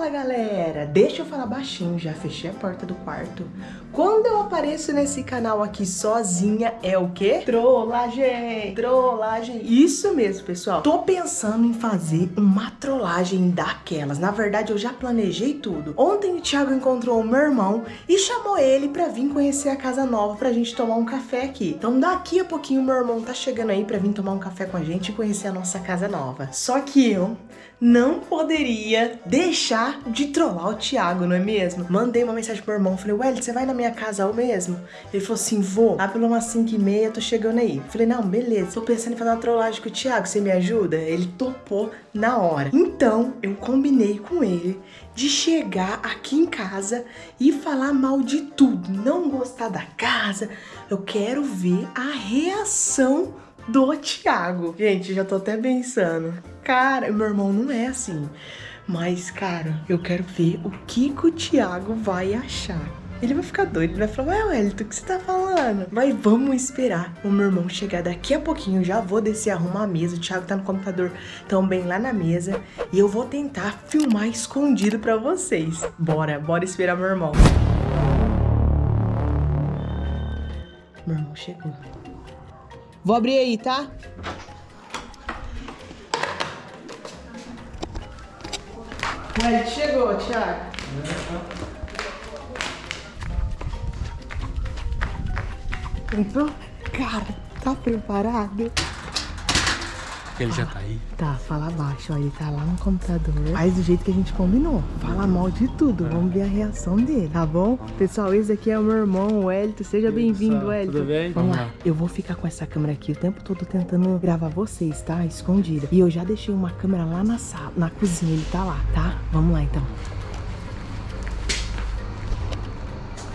Fala galera, deixa eu falar baixinho, já fechei a porta do quarto. Quando eu apareço nesse canal aqui sozinha, é o quê? Trollagem, trollagem. Isso mesmo, pessoal. Tô pensando em fazer uma trollagem daquelas. Na verdade, eu já planejei tudo. Ontem o Thiago encontrou o meu irmão e chamou ele pra vir conhecer a casa nova pra gente tomar um café aqui. Então daqui a pouquinho o meu irmão tá chegando aí pra vir tomar um café com a gente e conhecer a nossa casa nova. Só que eu não poderia deixar de trollar o Thiago, não é mesmo? Mandei uma mensagem pro meu irmão, falei, Welly, você vai na minha casa ao mesmo? Ele falou assim, vou, lá pelo umas 5 e meia, tô chegando aí. Falei, não, beleza, tô pensando em fazer uma trollagem com o Thiago, você me ajuda? Ele topou na hora. Então, eu combinei com ele de chegar aqui em casa e falar mal de tudo, não gostar da casa. Eu quero ver a reação do Thiago. Gente, já tô até pensando. Cara, meu irmão não é assim. Mas, cara, eu quero ver o que, que o Thiago vai achar. Ele vai ficar doido, ele vai falar, ué, Wellington, o que você tá falando? Mas vamos esperar o meu irmão chegar daqui a pouquinho. Já vou descer arrumar a mesa. O Thiago tá no computador também lá na mesa. E eu vou tentar filmar escondido pra vocês. Bora, bora esperar meu irmão. Meu irmão chegou. Vou abrir aí, tá? Ué, chegou, Thiago. Entrou? Cara, tá preparado? Ele já tá aí. Tá, fala baixo, ó, ele tá lá no computador. Faz do jeito que a gente combinou. Fala mal de tudo, vamos ver a reação dele, tá bom? Pessoal, esse aqui é o meu irmão, o Elito. Seja bem-vindo, Elito. Tudo bem? Vamos lá. Eu vou ficar com essa câmera aqui o tempo todo tentando gravar vocês, tá? Escondida. E eu já deixei uma câmera lá na sala, na cozinha, ele tá lá, tá? Vamos lá, então.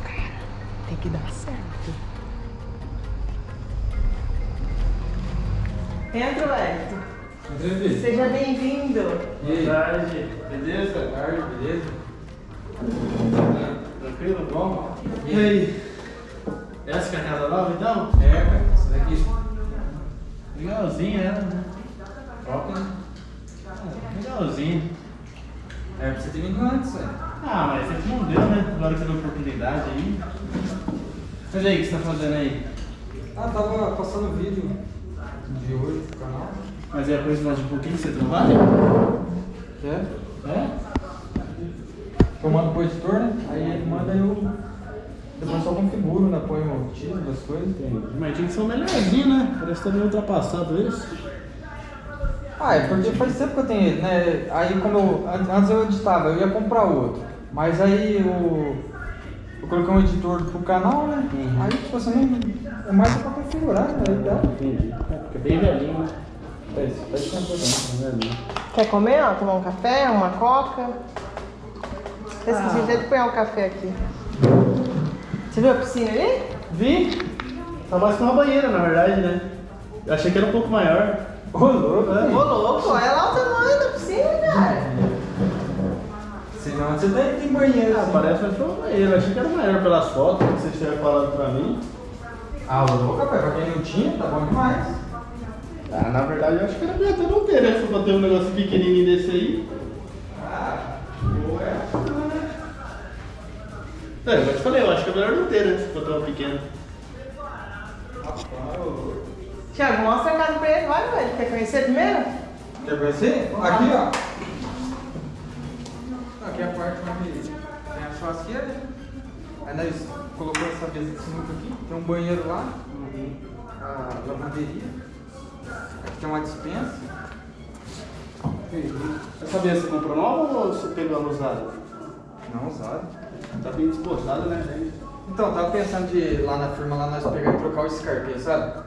Cara, tem que dar Entra. Entrevista. Seja bem-vindo. Aí? tarde. Beleza? Boa tarde, beleza? Tranquilo? Bom? E aí? Essa que é a casa nova então? É, cara. Essa daqui. Legalzinha ela, né? Top, né? Ah, Legalzinho. É, você ter vindo antes, né? Ah, mas sempre não deu, né? Agora que deu oportunidade aí. Mas aí, o que você tá fazendo aí? Ah, tava passando vídeo de hoje pro canal. Mas é a coisa mais de um pouquinho que você trabalha? Quer? É? Eu mando pro editor, né? Aí ele manda e eu. Depois só configuro, né? Põe o título das coisas. Mas tinha que ser um melhorzinho, né? Parece que tá meio ultrapassado isso. Ah, é porque faz tempo que eu tenho ele, né? Aí como eu. an- Antes eu editava, eu ia comprar outro. Mas aí eu. Eu coloquei um editor pro canal, né? Uhum. Aí tipo assim, é mais só pra configurar, né? Entendi. É, porque é bem velhinho, né? Bem velhinho. Quer comer, ó? Tomar um café, uma coca? Esqueci Ah. de pôr o café aqui. Você viu a piscina ali? Vi. Tá mais que uma banheira, na verdade, né? Eu achei que era um pouco maior. Ô, louco! É. Ô, louco, olha lá o tamanho da piscina, cara. Senão você tem, tem banheiro. Ah, assim. parece mais que uma banheira. Eu achei que era maior pelas fotos que vocês tiveram falado pra mim. Ah, ô, louco, rapaz, pra quem não tinha, tá bom demais. Ah, na verdade eu acho que era melhor até não ter, né? Se eu ter um negócio pequenininho desse aí. Ah, boa essa, né? É, eu te falei, eu acho que é melhor não ter, né? Se ter uma pequena. Tiago, mostra a casa pra ele, vai, velho. Quer conhecer primeiro? Quer conhecer? Aqui, ó. Aqui é a parte onde tem a churrasqueira. Aí nós colocou essa mesa de sinuca aqui. Tem um banheiro lá. A lavanderia. Aqui tem uma dispensa. Essa mesa você comprou nova ou você pegou ela usada? Não usado. Tá bem desbotada, né? Então, tava pensando de ir lá na firma lá nós pegar e trocar o escarpinho, sabe?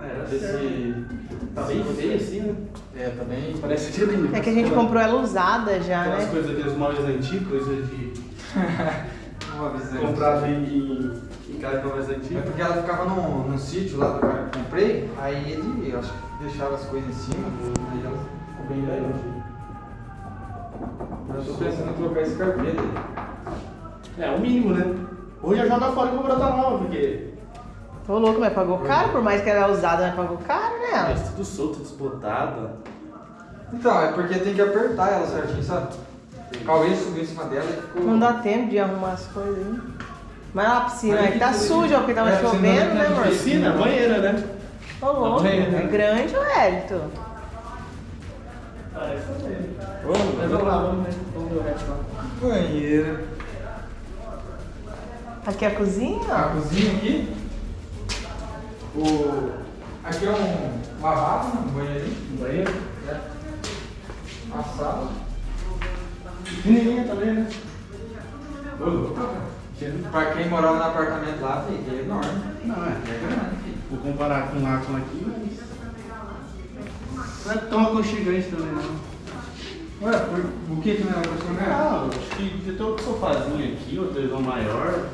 É, Ver se. Tá bem feio assim, né? É, tá bem. Parece que ele. É que a gente comprou ela usada já, Aquelas né? coisas, aqueles móveis antigos, coisa de. Uma visão. comprado em, em, em casa mais É antiga. porque ela ficava num, num sítio lá do cara que eu comprei, aí ele, eu acho que deixava as coisas em cima, aí ela ficou bem grande. Eu tô pensando em trocar esse carpete. É, o mínimo, né? Ou já joga fora e compra outra nova, porque. Tô louco, mas pagou caro, por mais que ela é usada, mas pagou caro, É, né? tudo solto, desbotada. Então, é porque tem que apertar ela certinho, sabe? O Cauê subiu em cima dela e ficou. Não dá tempo de arrumar as coisas aí. Mas a piscina Mas aí tá suja, porque tava É, chovendo, né, amor? Piscina, banheira, né? Ô, louco, banheira. é grande, ô Hélito. Vamos lá, vamos ver. Vamos ver o resto lá. Banheira. Aqui é a cozinha, A cozinha aqui. O... Aqui é um lavabo, um banheirinho. Banheiro. né? A sala. Pequenininha também, né? Ô, louco. Pra quem morava no apartamento lá, filho, é enorme. Não, é. É grande, filho. Vou comparar com lá com aqui, mas. Não é tão aconchegante também, não. Ué, por, o que que não é aconchegante? Ah, acho que já tem um sofazinho aqui, outra televisão maior.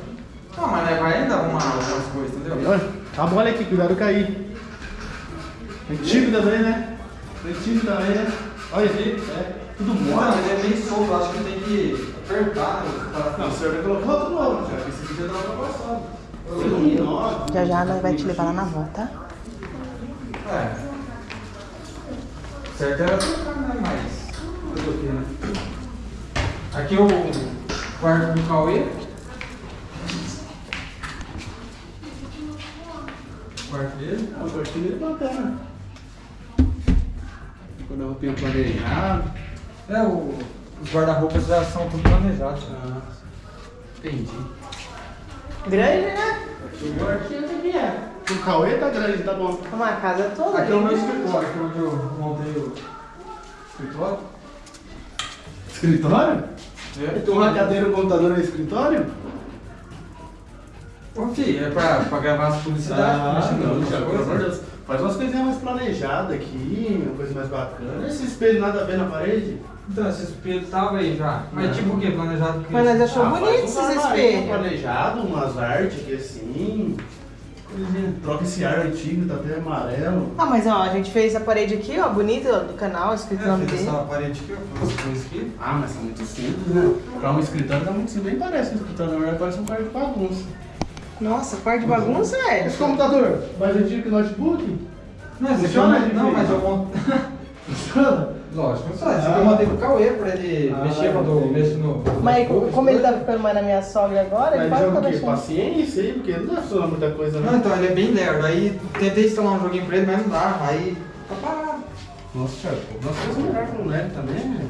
Não, mas né, vai ainda arrumar algumas coisas, entendeu? Olha, tá bom, olha aqui, cuidado cair. Antigo também, né? Antigo também, né? Olha aqui, é tudo Não, mole. ele é bem solto, acho que tem que apertar. Né? Não, o senhor vai colocar outro novo, já que esse aqui já passada. Iluminado. Já já nós vai te levar lá na volta, tá? É. Certo era trocar, né? Mas. Fazer o quê, né? Aqui é o quarto do Cauê. O quarto dele. Ah, O quartinho dele é bacana. Quando eu roupinha planejado. É, o, os guarda-roupas já são tudo planejados. Ah, entendi. Grande, né? Aqui é. O Cauê tá grande, tá bom. Uma casa toda. Aqui é o meu linda. escritório, aqui é onde eu montei o escritório. Escritório? Tem uma cadeira e um computador no escritório? Ô, filho, é pra, pra gravar as publicidades. Ah, não, pelo amor de Deus. Faz umas coisinhas mais planejadas aqui, uma coisa mais bacana. Esse espelho nada a ver na parede. Então, esse espelho tava aí já. Mas Não. tipo o quê? Planejado que Mas nós achou Ah, bonito faz esses um espelhos. planejado, umas artes aqui assim. Troca esse ar antigo, tá até amarelo. Ah, mas ó, a gente fez a parede aqui, ó, bonita, do canal, escrito o É, nome dele. essa parede aqui, ó, as coisas aqui. Ah, mas tá muito simples, né? Pra um escritório tá muito simples. Nem parece um escritório, na verdade parece um quarto de bagunça. Nossa, quarto de bagunça, velho. Esse computador, mais antigo que o notebook? Não, Funciona, não, gente? mas eu montei. Funciona? Lógico, não. Esse aqui eu montei pro Cauê pra ele Ah, mexer quando eu mexo no. Mas no- como ele tá ficando mais na minha sogra agora, ele Mas pode jogo ficar deixando. Paciência aí, porque não dá pra muita coisa, Não, né? então ele é bem lerdo. Aí tentei instalar um joguinho pra ele, mas não dá. Aí tá parado. Nossa, Thiago, nós fizemos melhor com o LED também, né?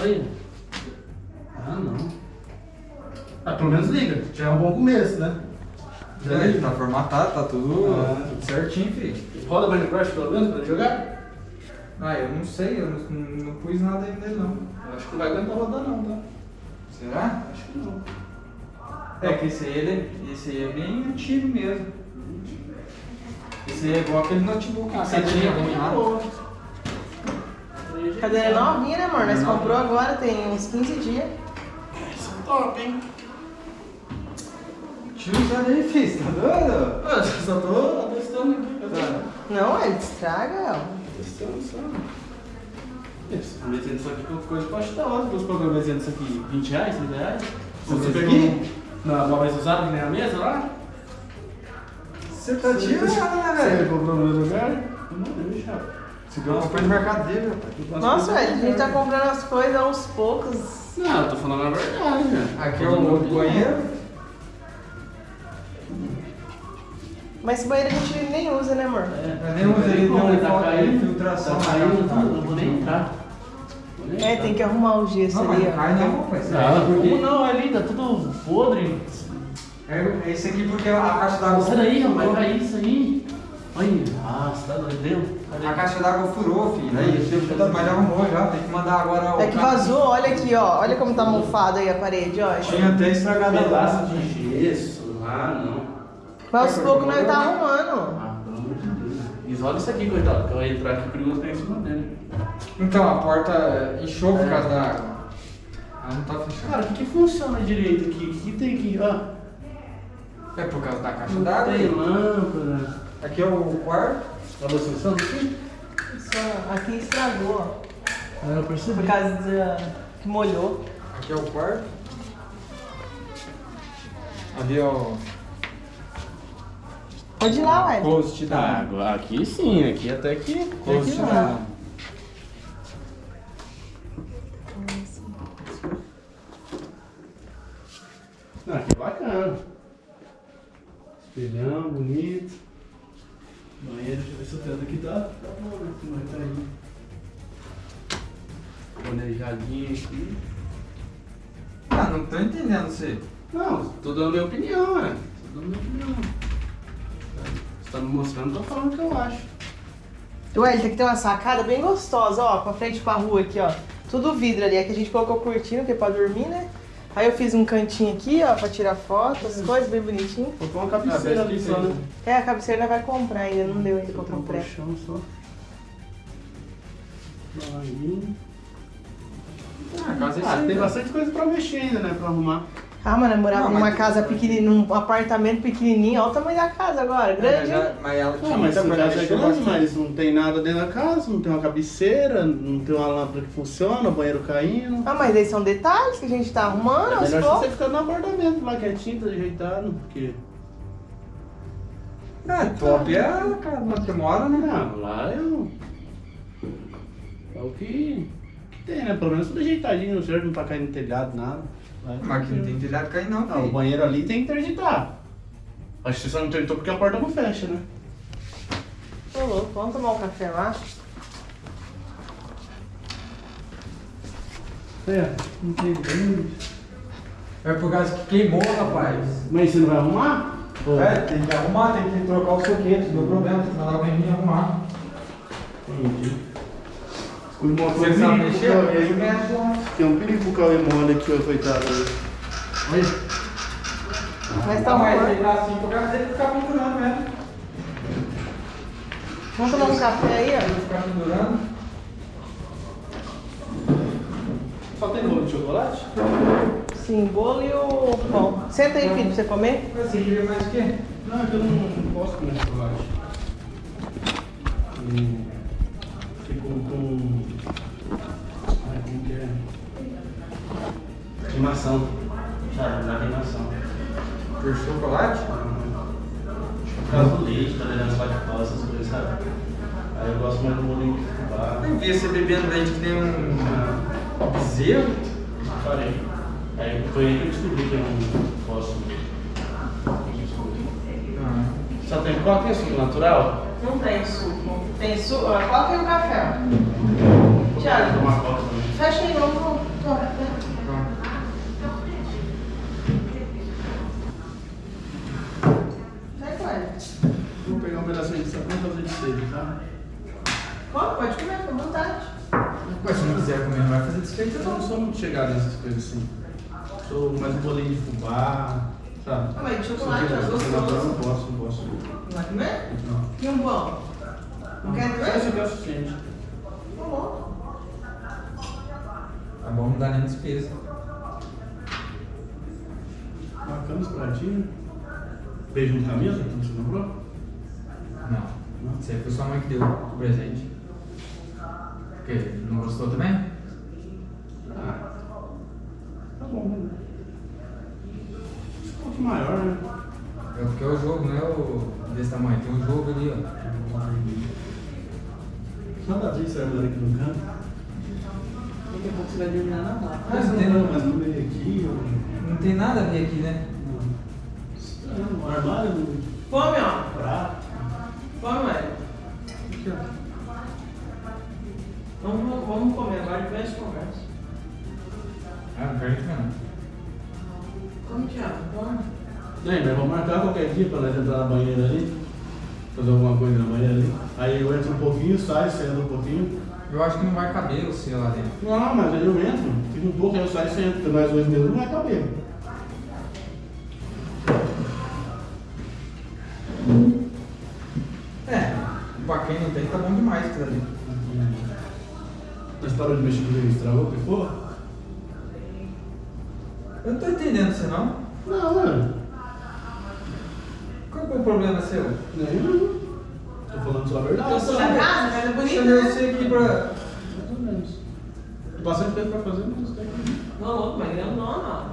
Olha. Ah, não. Ah, pelo menos liga. Já é um bom começo, né? Já liga. tá formatado, tá tudo, Ah. tudo certinho, filho. Roda Minecraft pelo menos pra ele jogar? Ah, eu não sei, eu não, não, não pus nada nele não. Eu acho que não vai aguentar rodar não, tá? Será? Acho que não. É que esse aí, ele, esse aí é bem antigo mesmo. Esse aí é igual aquele notebook que você tinha arrumado. Cadeira novinha, né, amor? Nós comprou agora, tem uns 15 dias. Top, hein? Sai daí, filho, tá doido? Ah, só tô testando aqui. Tá. Não, ele estraga, ó. Testando só. Isso, desenho disso aqui com coisa. Você pagou um desenho disso aqui 20 reais, 30 reais? Você fica aqui? Na móveis usados que nem a mesa lá? Você tá tirando, né, Você velho? comprou no meu lugar? Não, deixa. Você eu comprei no mercado dele, rapaz. Nossa, velho, a gente tá comprando as coisas aos poucos. Não, eu tô falando a verdade, velho. Aqui é o banheiro. Mas esse banheiro a gente nem usa, né, amor? Eu nem usei, Como, não, tá falta caindo, infiltração Tá caindo casa. tudo, não vou nem entrar. É, tem que arrumar o gesso Não, ali, mas ó. cai não, rapaz. Ah, porque... como não? Ali tá tudo podre. É esse aqui porque a caixa d'água... Sai daí, rapaz, cair isso aí. Olha, ah, você tá doido? A caixa d'água furou, filho. Aí, que mas já arrumou já. Tem que mandar agora o... É que vazou, olha aqui, ó. Olha como tá mofado aí a parede, ó. Tinha até estragado a Pedaço de gesso. Ah, não. Mas aos poucos nós tá arrumando. Ah, pelo amor de Deus. Isola isso aqui, coitado, que vai entrar aqui perigoso tá em cima dele. Então, a porta inchou por causa da água. Ela não tá fechada. Cara, o que, que funciona direito aqui? O que, que tem aqui? Ó, É por causa da caixa d'água. tem aí. lâmpada. Aqui é o quarto. Tá funcionando aqui? Só aqui estragou, ó. Ah, eu percebi. Por causa da... que molhou. Aqui é o quarto. Ali é o Pode ir lá, ué. closet da Ah, agora aqui sim, aqui até que. Closet que da dá. Não, aqui é bacana. Espelhão, bonito. Banheiro, deixa eu ver se o teto aqui tá. Tá bom, né? Como é que tá aí? Planejadinho aqui. Ah, não tô entendendo você. Não, tô dando minha opinião, né? Tô dando minha opinião. Tá me mostrando, tô falando o que eu acho. Ué, ele tem que ter uma sacada bem gostosa, ó, com a frente com a rua aqui, ó. Tudo vidro ali, é que a gente colocou cortina, porque é pra dormir, né? Aí eu fiz um cantinho aqui, ó, pra tirar foto, as coisas bem bonitinho. Botou uma cabeceira ali só, que né? É, a cabeceira vai comprar ainda, não deu ainda pra um comprar. colchão só. Aí. Ah, a casa é Ah, tem bastante coisa pra mexer ainda, né? Pra arrumar. Ah, mano, eu morava Não, numa mas- casa pequenininha, num apartamento pequenininho, olha o tamanho da casa agora, grande, Mas, mas ela tinha Ah, mas a você já casa é mexeu grande, bastante. mas não tem nada dentro da casa, não tem uma cabeceira, não tem uma lâmpada que funciona, o banheiro caindo. Ah, mas aí são detalhes que a gente tá arrumando É aos melhor você poucos. ficar no apartamento lá quietinho, tá ajeitado, porque. É, top é a casa onde você mora, né? Não, lá é o. É o que, que tem, né? Pelo menos tudo ajeitadinho, não serve pra cair no telhado, nada. É Mas aqui não tem telhado cair não, Ah, o filho. banheiro ali tem que interditar. Acho que você só não interditou porque a porta não fecha, né? Tô louco, vamos tomar um café lá? É, não tem grande. É por causa que queimou, rapaz. Mas você não vai arrumar? Ou- É, tem que arrumar, tem que trocar o soquete, não deu problema, tem que mandar alguém vir arrumar. Entendi. O irmão Você sabe mexer? Você mexe lá. Tem um perigo pro Cauê mole aqui, ó, coitado. Olha. Mas tá bom. ele tá assim, por causa dele ficar pendurando mesmo. Vamos tomar um café aí, ó. Ele ficar pendurando. Só tem bolo de chocolate? Sim, bolo e o pão. Senta aí, filho, pra você comer. Mas Você queria mais o quê? Não, é que eu não, não posso comer chocolate. Hum, Com. Ai, como que é? Queimação. Sabe, dá queimação. Por chocolate? Por causa do leite, tá dando as lactose, essas coisas, sabe? Aí eu gosto mais do bolinho de fubá. Eu vi você bebendo leite que nem um bezerro. Parei. Aí foi aí que eu descobri que eu não posso. Ah, Só tem qual tem suco natural? Não tem suco. Tem suco? Qual que é o café? Tomar também. Fecha aí, vamos. vamos. Toma, pronto. Sai com ele. Vou pegar um pedacinho de sabão e fazer de sede, tá? Come, pode comer, fica à vontade. Mas se não quiser comer, não vai fazer desfeito Eu não não. sou muito chegado nessas coisas assim. Sou mais um bolinho de fubá, sabe? Ah, mas chocolate eu é gostoso. Não posso, não posso. Não vai comer? Não. E um pão? Não quer Só comer? esse aqui é o suficiente. Tá bom. Tá bom, não dá nem despesa. Bacana esse pratinho. Beijo no camisa, que você comprou? Não. Isso aí foi sua mãe que deu o presente. O quê? Não gostou também? Ah. Tá bom, né? Um pouco maior, né? É porque é o jogo, não é o desse tamanho. Tem um jogo ali, ó. Nada a ver esse armário aqui no canto. Daqui a pouco você vai lá na mala. Mas não tem, Mas no meio aqui, ó. não tem nada a ver aqui, né? Estranho, O armário no Come, ó. prato. Come, velho. Aqui, ó. Vamos, vamos comer agora, depois a gente conversa. Ah, não perde não. Come, Thiago. Come. Né, mas vamos marcar qualquer dia pra nós entrar na banheira ali. Fazer alguma coisa na banheira ali. Aí eu entro um pouquinho, saio, você entra um pouquinho. Eu acho que não vai caber o seu lá dentro. Não, mas aí eu entro, fico um pouco, aí eu saio e você entra, porque nós dois mesmo não vai caber. É, pra quem não tem, tá bom demais aquilo ali. Nós paramos de mexer com ele, estragou, pifou? Eu não tô entendendo você não. Não, mano. Qual é o problema seu? Nenhum. Tô falando só a verdade. Eu Sua casa, casa é bonita, Chamei né? você aqui pra. Mais ou menos. Bastante tempo pra fazer, mas tem. Não, louco, mas não, não, não.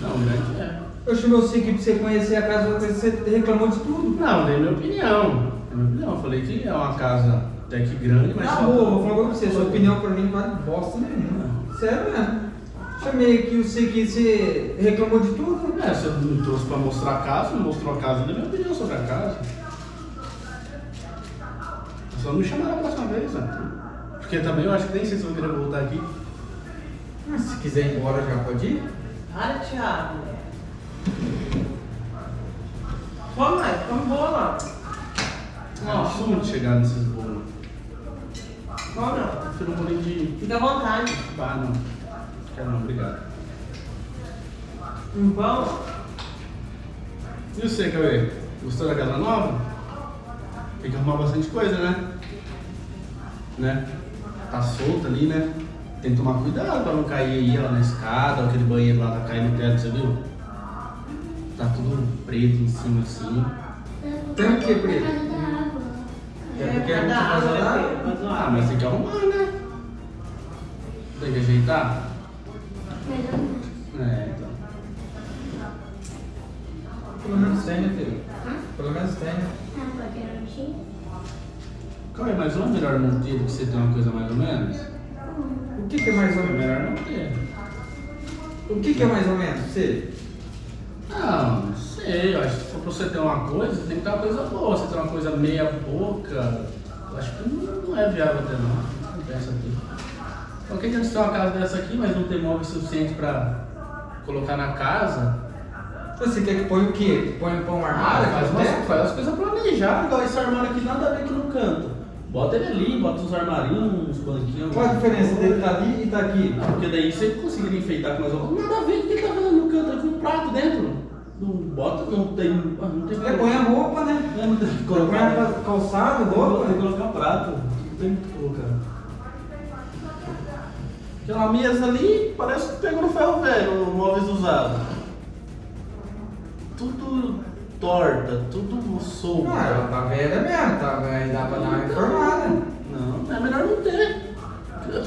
Não, grande é. Eu chamei você aqui pra você conhecer a casa, você reclamou de tudo. Não, dei minha opinião. Dei minha opinião. Eu falei que é uma casa até que grande, mas só boa, tá- vou falar pra você, sua opinião pra mim não vale bosta nenhuma. Sério mesmo. Chamei aqui, eu sei que você reclamou de tudo. É, você me trouxe pra mostrar a casa, me mostrou a casa, deu minha opinião sobre a casa. Só não me chamar da próxima vez, né? Porque também eu acho que nem sei se eu vou querer voltar aqui. Mas se quiser ir embora já pode ir. Para, Thiago. Come mais, come bola. Não, Ó, sou muito chegado nesses bolos. come não. Prefiro um bolinho de Fica à vontade. bar, não. Quero não, obrigado. Um pão? E você, Cauê? Gostou da casa nova? Tem que arrumar bastante coisa, né? Né? Tá solta ali, né? Tem que tomar cuidado pra não cair aí ela na escada, aquele banheiro lá tá caindo no teto, você viu? Tá tudo preto em cima assim. Tem o que, preto? É, porque né, filho? Faz uma Ah, mas tem que arrumar, né? Tem que ajeitar? É, então. Pelo menos tem, né, filho? Pelo menos tem, né? Cauê, mas não é melhor não ter do que você ter uma coisa mais ou menos? O que, que é mais ou menos? melhor não ter. O que, que é mais ou menos? Você? Não, não sei. Eu acho que se for pra você ter uma coisa, tem que ter uma coisa boa. Você ter uma coisa meia boca, eu acho que não, não é viável ter não. Não pensa aqui. Então quem tem ter uma casa dessa aqui, mas não tem móvel suficiente pra colocar na casa, Você quer que põe o quê? Põe, põe um armário? faz, aqui umas, faz as coisas planejadas, igual esse armário aqui, nada a ver aqui no canto. Bota ele ali, bota uns armarinhos, uns banquinhos. Qual a diferença coisa. dele tá ali e tá aqui? Não, porque daí você conseguiria enfeitar com mais alguma Nada a ver, o que ele tá fazendo no canto? Ele com um prato dentro. Não bota, não tem. ah, Não tem Você põe a roupa, né? É, não tem que Põe colocar. a calçado, Tem roupa. que colocar prato. Não tem que colocar. Aquela mesa ali parece que pegou no ferro velho, móveis usados. Tudo torta, tudo solto. Ah, ela tá velha mesmo, tá? Aí dá pra dar uma informada. Não, é melhor não ter.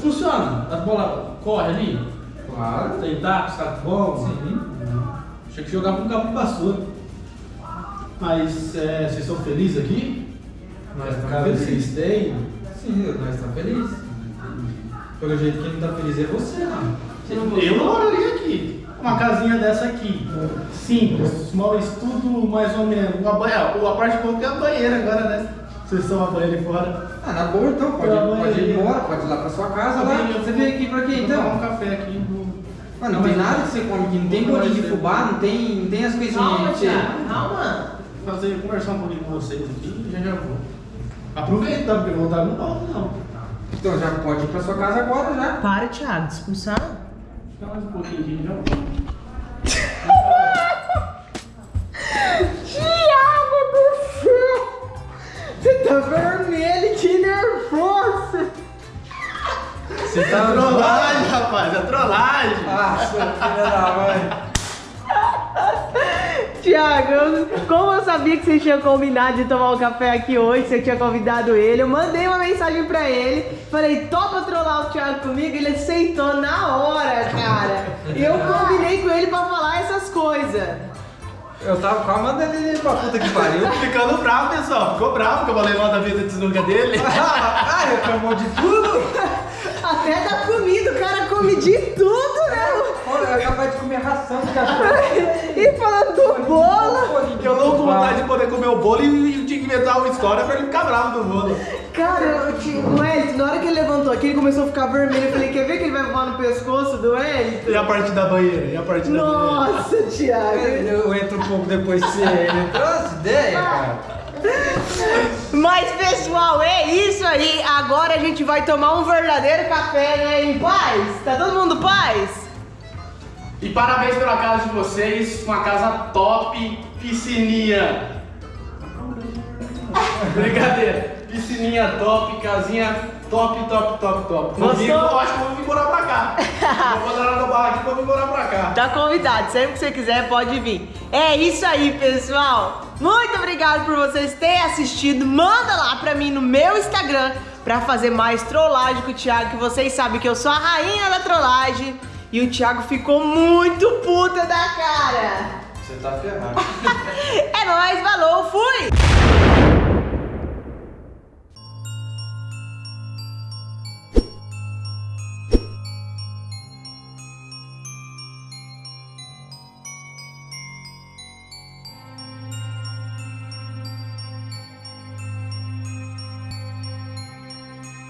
Funciona. A bola corre ali. Claro. Tem taco, saco bom. Sim. Tinha que jogar com cabo de vassoura. Mas é, vocês estão felizes aqui? Nós estamos felizes. vocês têm? Sim, nós estamos felizes. Pelo jeito quem não tá feliz é você? Você não gostou? Eu moraria aqui. Uma casinha dessa aqui. Simples, móveis tudo mais ou menos. Uma banheira, a parte boa é a banheira agora, né? Vocês estão a banheira fora. Ah, na boa então, pode, Pelo pode ir embora, pode ir lá pra sua casa lá. Também eu Você vou- veio aqui pra quê vou tomar um então? café aqui. Vou... Mas não tem nada que você come aqui, não tem bolinho de fubá, não tem, não tem as coisinhas Calma, que. Thiago. Calma. fazer, conversar um pouquinho com vocês aqui e já já vou. Aproveita, porque voltar não volta não. Então já pode ir pra sua casa agora já. Para, Thiago, expulsar. Fica mais um pouquinho aqui e já. Thiago do céu! Você tá vermelho, que nervoso! Você tá trollagem, rapaz, é trollagem. Ah, seu filho da mãe. Tiago, eu- como eu sabia que você tinha combinado de tomar um café aqui hoje, você tinha convidado ele, eu mandei uma mensagem pra ele, falei, topa trollar o Thiago comigo, ele aceitou na hora, cara. E eu combinei com ele pra falar essas coisas. Eu tava quase mandando ele pra puta que pariu. Ficando bravo, pessoal. Ficou bravo que eu falei mal da vida de desnuga dele. ah, reclamou de tudo? Até da comida, o cara come de tudo, né? É capaz de comer ração de cachorro. E falando do bolo, Eu tô com vontade de poder comer o bolo e tinha que inventar uma história pra ele ficar bravo do bolo. cara, eu o Wellington, na hora que ele levantou aqui, ele começou a ficar vermelho, eu falei, quer ver que ele vai voar no pescoço do Wellington? E a parte da banheira? E a parte da banheira? Nossa, Thiago. Eu entro um pouco depois se ele trouxe ideia, cara. Mas pessoal, é isso aí. Agora a gente vai tomar um verdadeiro café, né? Em paz? Tá todo mundo paz? E parabéns pela casa de vocês, uma casa top, piscininha. Brincadeira. Piscininha top, casinha top, top, top, top. Vou Gostou? Eu acho que eu vou vir morar pra cá. vou botar na barra aqui pra vir morar pra cá. Tá convidado, sempre que você quiser pode vir. É isso aí, pessoal. Muito obrigado por vocês terem assistido. Manda lá pra mim no meu Instagram pra fazer mais trollagem com o Thiago, que vocês sabem que eu sou a rainha da trollagem. E o Thiago ficou muito puta da cara. Você tá ferrado. É nóis, falou, fui!